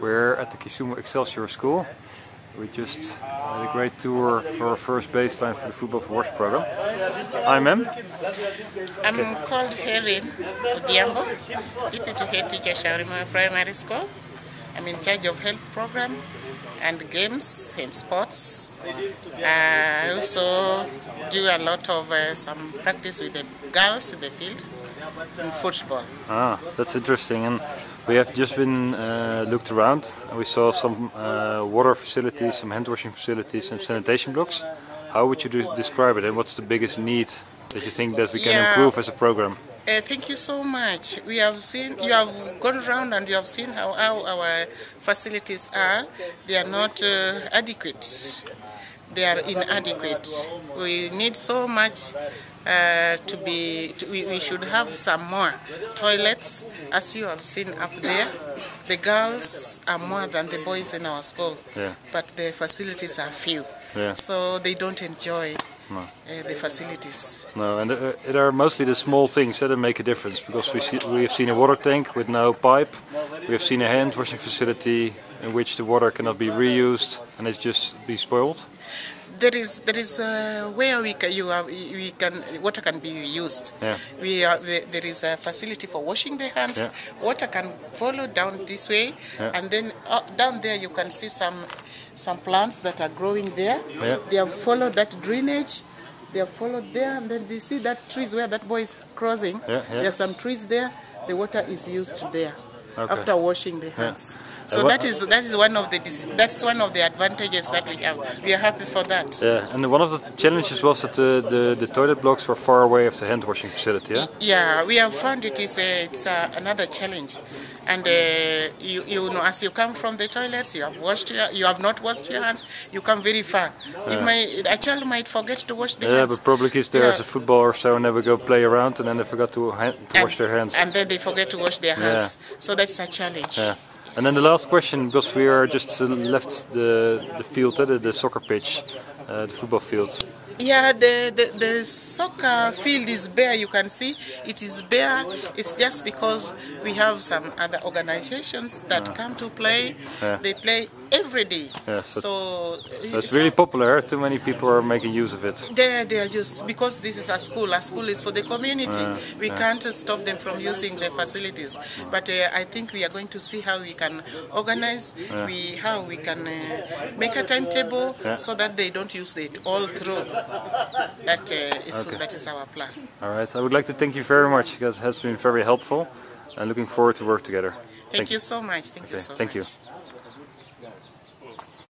We're at the Kisumu Excelsior School. We just had a great tour for our first baseline for the Football for Wash program. I'm Em. I'm called Herin Odhiambo, Deputy Head Teacher Shaurima Primary School. I'm in charge of health program and games and sports. Uh, I also do a lot of uh, some practice with the girls in the field in football. Ah, that's interesting. And we have just been uh, looked around and we saw some uh, water facilities, some hand washing facilities, some sanitation blocks. How would you do, describe it and what's the biggest need that you think that we can Yeah. improve as a program? Uh, thank you so much. We have seen, you have gone around and you have seen how, how our facilities are. They are not uh, adequate. They are inadequate. We need so much uh, to be, to, we, we should have some more toilets, as you have seen up there. The girls are more than the boys in our school, Yeah. but the facilities are few. Yeah. So they don't enjoy No. uh, the facilities. No, and uh, it are mostly the small things that make a difference because we see, we have seen a water tank with no pipe, we have seen a hand washing facility in which the water cannot be reused and it's just be spoiled. There is there is uh, where we can you are, we can water can be used. Yeah. We are there is a facility for washing the hands. Yeah. Water can follow down this way, Yeah. and then uh, down there you can see some some plants that are growing there. Yeah. They have followed that drainage. They have followed there, and then you see that trees where that boy is crossing. Yeah, yeah. There are some trees there. The water is used there Okay. after washing the hands. So Uh, that is that is one of the that's one of the advantages that we have. We are happy for that. Yeah, and one of the challenges was that the, the, the toilet blocks were far away of the hand washing facility. Yeah? Yeah, we have found it is a, it's a, another challenge, and uh, you you know as you come from the toilets, you have washed your, you have not washed your hands, you come very far. You may a child might forget to wash the Yeah, hands. but probably kids there Yeah. as a footballer so and they would go play around and then they forgot to, hand, to wash their hands. and then they forget to wash their hands. So that's a challenge. Yeah. And then the last question, because we are just uh, left the the field, uh, the, the soccer pitch, uh, the football field. Yeah, the, the, the soccer field is bare, you can see. It is bare. It's just because we have some other organizations that come to play. Yeah. They play every day. Yeah, so- so, So it's really popular. Too many people are making use of it. They, they are just because this is a school. A school is for the community. we can't stop them from using the facilities. But uh, I think we are going to see how we can organize. We how we can uh, make a timetable Yeah. so that they don't use it all through. That uh, is Okay. that is our plan. All right. I would like to thank you very much because it has been very helpful and looking forward to work together. Thank, you so much. Thank you so thank you. much.